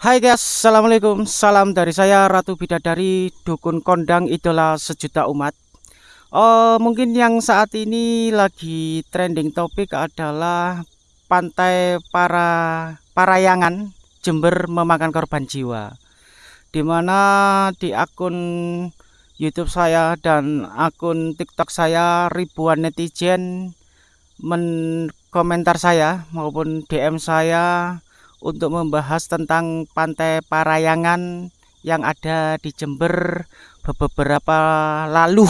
Hai guys, Assalamualaikum. Salam dari saya Ratu Bidadari Dukun Kondang Idola Sejuta Umat. Oh, Mungkin yang saat ini lagi trending topik adalah Pantai para Parayangan Jember memakan korban jiwa. Di mana di akun YouTube saya dan akun TikTok saya ribuan netizen menkomentar saya maupun DM saya untuk membahas tentang Pantai Parayangan yang ada di Jember beberapa lalu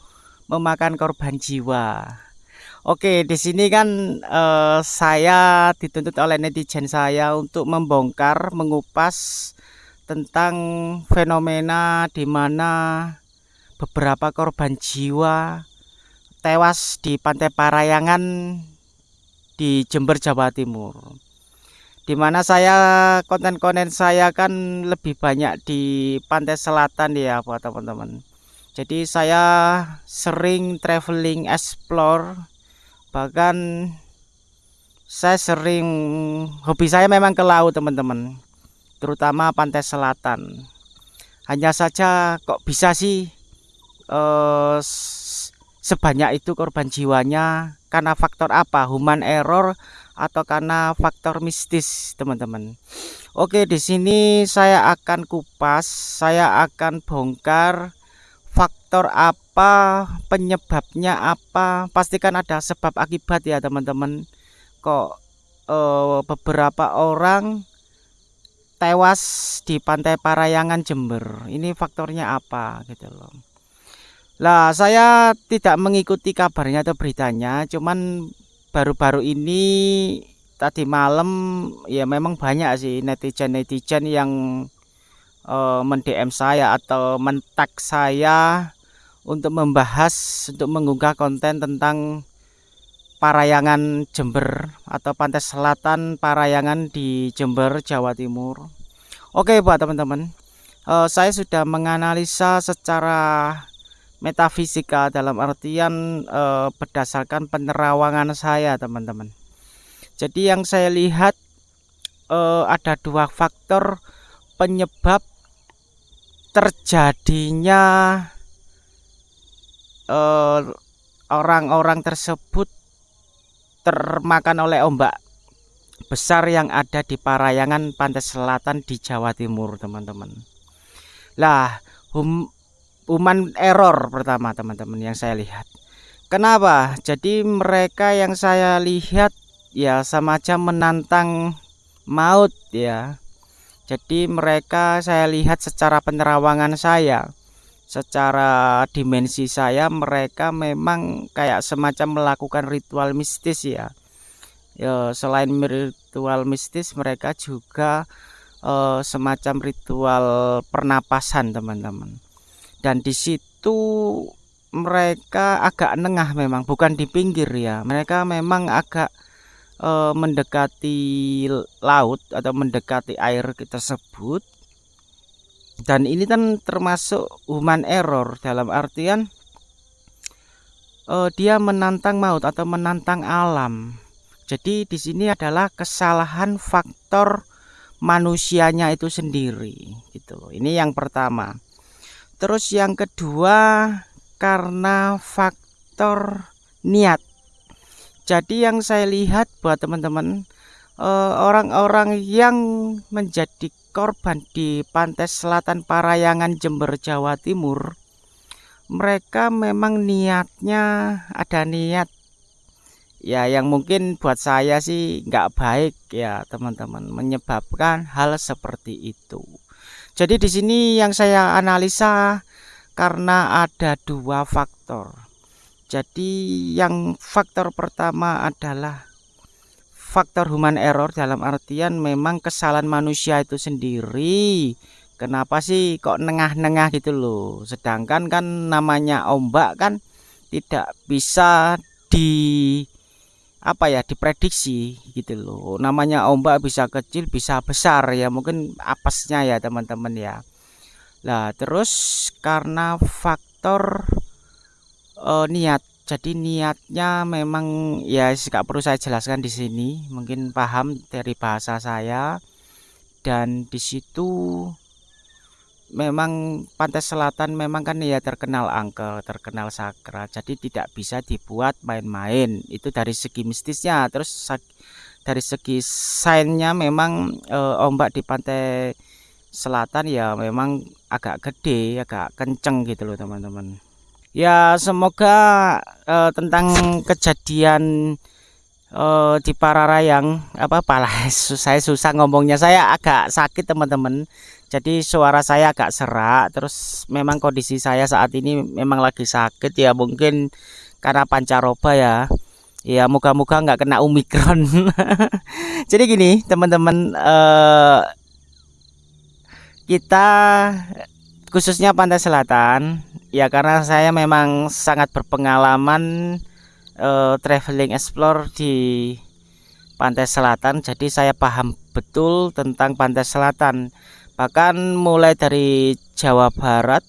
memakan korban jiwa. Oke, di sini kan eh, saya dituntut oleh netizen saya untuk membongkar, mengupas tentang fenomena di mana beberapa korban jiwa tewas di Pantai Parayangan di Jember, Jawa Timur di mana saya konten-konten saya kan lebih banyak di pantai selatan ya buat teman-teman. Jadi saya sering traveling explore. Bahkan saya sering hobi saya memang ke laut teman-teman. Terutama pantai selatan. Hanya saja kok bisa sih eh, sebanyak itu korban jiwanya. Karena faktor apa? Human error atau karena faktor mistis teman-teman. Oke di sini saya akan kupas saya akan bongkar faktor apa penyebabnya apa. Pastikan ada sebab akibat ya teman-teman. Kok eh, beberapa orang tewas di pantai Parayangan Jember. Ini faktornya apa gitu loh. Lah saya tidak mengikuti kabarnya atau beritanya cuman baru-baru ini tadi malam ya memang banyak sih netizen-netizen yang uh, mendm saya atau mentak saya untuk membahas untuk mengunggah konten tentang Parayangan Jember atau pantai selatan Parayangan di Jember Jawa Timur. Oke buat teman-teman. Uh, saya sudah menganalisa secara metafisika dalam artian e, berdasarkan penerawangan saya teman-teman. Jadi yang saya lihat e, ada dua faktor penyebab terjadinya eh, orang-orang tersebut termakan oleh ombak besar yang ada di Parayangan pantai selatan di Jawa Timur teman-teman. Lah hum, human error pertama teman-teman yang saya lihat. Kenapa? Jadi mereka yang saya lihat ya sama aja menantang maut ya. Jadi mereka saya lihat secara penerawangan saya secara dimensi saya mereka memang kayak semacam melakukan ritual mistis ya. Ya selain ritual mistis mereka juga uh, semacam ritual pernapasan teman-teman dan di situ mereka agak nengah memang bukan di pinggir ya. Mereka memang agak e, mendekati laut atau mendekati air tersebut. Dan ini kan termasuk human error dalam artian e, dia menantang maut atau menantang alam. Jadi di sini adalah kesalahan faktor manusianya itu sendiri gitu loh. Ini yang pertama Terus yang kedua karena faktor niat. Jadi yang saya lihat buat teman-teman eh, orang-orang yang menjadi korban di pantai selatan Parayangan Jember Jawa Timur mereka memang niatnya ada niat ya yang mungkin buat saya sih nggak baik ya teman-teman menyebabkan hal seperti itu jadi di sini yang saya analisa karena ada dua faktor. Jadi yang faktor pertama adalah faktor human error dalam artian memang kesalahan manusia itu sendiri. Kenapa sih kok nengah-nengah gitu loh. Sedangkan kan namanya ombak kan tidak bisa di apa ya diprediksi gitu loh. Namanya ombak bisa kecil bisa besar ya. Mungkin apesnya ya teman-teman ya. Lah terus karena faktor uh, niat. Jadi niatnya memang ya nggak perlu saya jelaskan di sini. Mungkin paham dari bahasa saya. Dan di situ memang pantai selatan memang kan ya terkenal angker, terkenal sakral. Jadi tidak bisa dibuat main-main. Itu dari segi mistisnya. Terus dari segi sainnya memang e, ombak di pantai selatan ya memang agak gede, agak kenceng gitu loh teman-teman. Ya semoga e, tentang kejadian uh, di Pararayang apa pala saya susah ngomongnya saya agak sakit teman-teman jadi suara saya agak serak terus memang kondisi saya saat ini memang lagi sakit ya mungkin karena pancaroba ya. Ya moga-moga nggak kena omikron. Jadi gini teman-teman uh, kita khususnya pantai selatan ya karena saya memang sangat berpengalaman uh, traveling explore di pantai selatan jadi saya paham betul tentang pantai selatan bahkan mulai dari Jawa Barat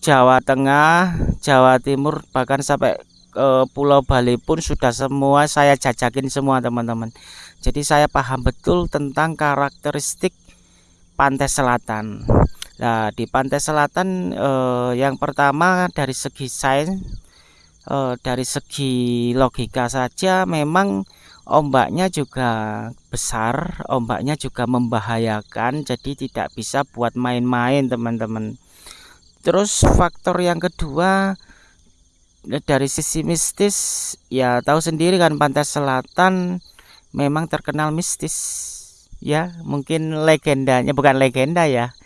Jawa Tengah Jawa Timur bahkan sampai ke Pulau Bali pun sudah semua saya jajakin semua teman-teman. Jadi saya paham betul tentang karakteristik pantai selatan. Nah di pantai selatan eh, yang pertama dari segi sains eh, dari segi logika saja memang ombaknya juga besar ombaknya juga membahayakan jadi tidak bisa buat main-main teman-teman. Terus faktor yang kedua dari sisi mistis ya tahu sendiri kan pantai selatan memang terkenal mistis ya mungkin legendanya bukan legenda ya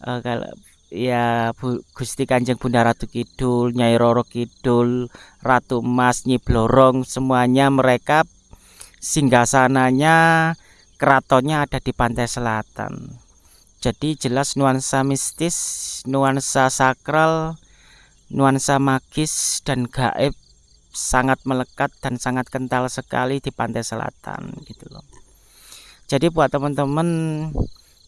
uh, kalau ya Bu, Gusti Kanjeng Bunda Ratu Kidul Nyai Roro Kidul Ratu Mas Nyi Blorong semuanya mereka singgasananya keratonnya ada di pantai selatan. Jadi jelas nuansa mistis nuansa sakral nuansa magis dan gaib sangat melekat dan sangat kental sekali di pantai selatan gitu loh. Jadi buat teman-teman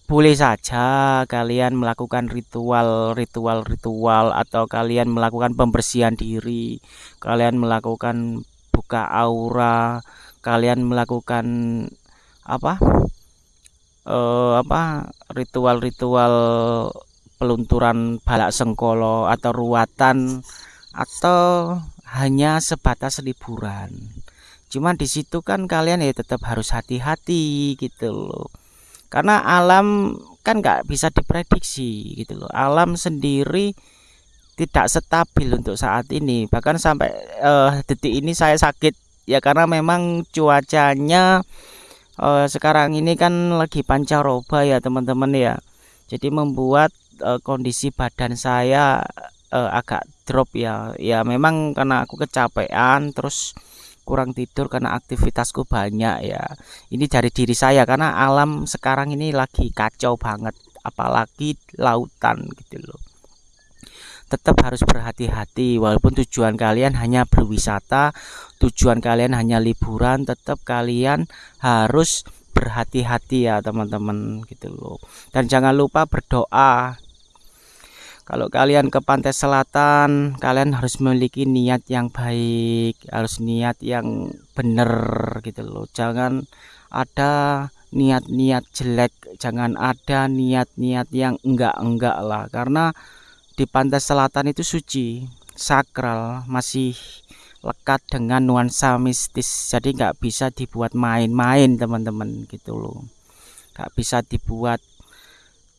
boleh saja kalian melakukan ritual-ritual-ritual atau kalian melakukan pembersihan diri kalian melakukan buka aura kalian melakukan apa eh, apa ritual-ritual pelunturan balak sengkolo atau ruatan atau hanya sebatas liburan. Cuman di situ kan kalian ya tetap harus hati-hati gitu loh. Karena alam kan nggak bisa diprediksi gitu loh. Alam sendiri tidak stabil untuk saat ini. Bahkan sampai uh, detik ini saya sakit ya karena memang cuacanya uh, sekarang ini kan lagi pancaroba ya teman-teman ya. Jadi membuat uh, kondisi badan saya uh, agak drop ya. Ya memang karena aku kecapean terus kurang tidur karena aktivitasku banyak ya. Ini dari diri saya karena alam sekarang ini lagi kacau banget apalagi lautan gitu loh tetap harus berhati-hati walaupun tujuan kalian hanya berwisata tujuan kalian hanya liburan tetap kalian harus berhati-hati ya teman-teman gitu loh. Dan jangan lupa berdoa. Kalau kalian ke pantai selatan kalian harus memiliki niat yang baik harus niat yang benar gitu loh. Jangan ada niat-niat jelek jangan ada niat-niat yang enggak-enggak lah karena di pantai selatan itu suci sakral masih lekat dengan nuansa mistis. Jadi nggak bisa dibuat main-main teman-teman gitu loh. Nggak bisa dibuat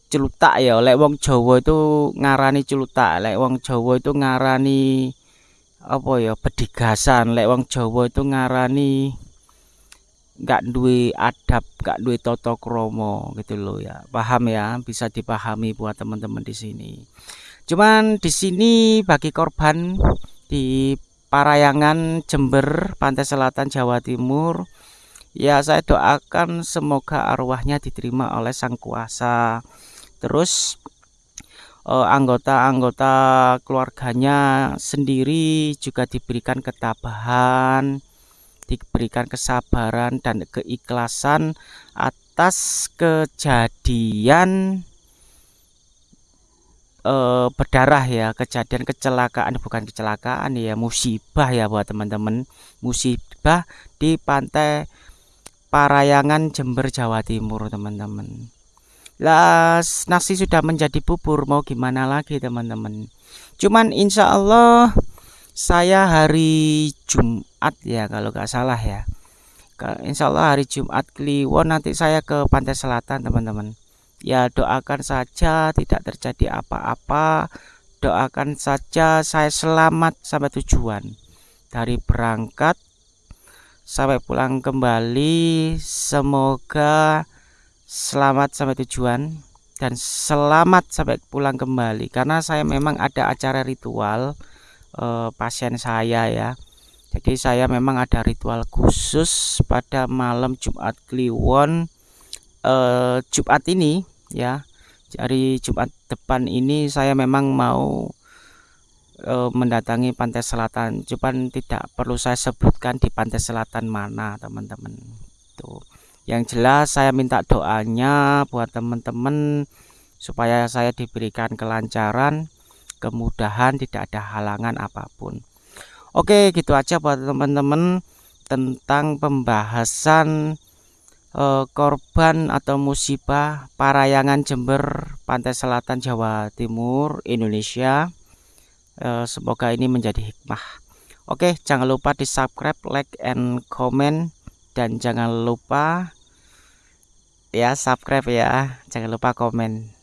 celutak ya. Lek wong Jawa itu ngarani celutak lek wong Jawa itu ngarani apa ya bedigasan lek wong Jawa itu ngarani nggak duwe adab nggak duwe toto kromo gitu loh ya. Paham ya? Bisa dipahami buat teman-teman di sini. Cuman di sini bagi korban di Parayangan Jember, Pantai Selatan Jawa Timur, ya saya doakan semoga arwahnya diterima oleh Sang Kuasa. Terus eh, anggota-anggota keluarganya sendiri juga diberikan ketabahan, diberikan kesabaran dan keikhlasan atas kejadian uh, berdarah ya kejadian kecelakaan bukan kecelakaan ya musibah ya buat teman-teman musibah di pantai Parayangan Jember Jawa Timur teman-teman Lah nasi sudah menjadi bubur mau gimana lagi teman-teman. Cuman insya Allah saya hari Jumat ya kalau nggak salah ya. Insya Allah hari Jumat Kliwon nanti saya ke pantai selatan teman-teman. Ya doakan saja tidak terjadi apa-apa. Doakan saja saya selamat sampai tujuan. Dari berangkat sampai pulang kembali semoga selamat sampai tujuan dan selamat sampai pulang kembali karena saya memang ada acara ritual eh, pasien saya ya jadi saya memang ada ritual khusus pada malam Jumat Kliwon eh, Jumat ini ya. Dari Jumat depan ini saya memang mau eh, mendatangi pantai selatan. Cuman tidak perlu saya sebutkan di pantai selatan mana teman-teman. Tuh. Yang jelas saya minta doanya buat teman-teman supaya saya diberikan kelancaran kemudahan tidak ada halangan apa pun oke gitu aja buat teman-teman tentang pembahasan eh, korban atau musibah parayangan Jember pantai selatan Jawa Timur Indonesia. Eh, semoga ini menjadi hikmah. Oke jangan lupa di subscribe like and comment. Dan jangan lupa ya subscribe ya. Jangan lupa komen.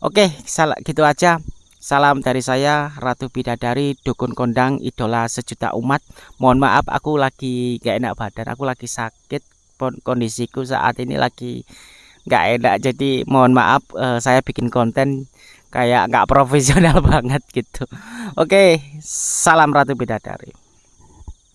Oke salah gitu aja salam dari saya Ratu Bidadari Dukun Kondang idola sejuta umat. Mohon maaf aku lagi gak enak badan. Aku lagi sakit kondisiku saat ini lagi nggak enak. Jadi mohon maaf uh, saya bikin konten kayak nggak profesional banget gitu. Oke salam Ratu Bidadari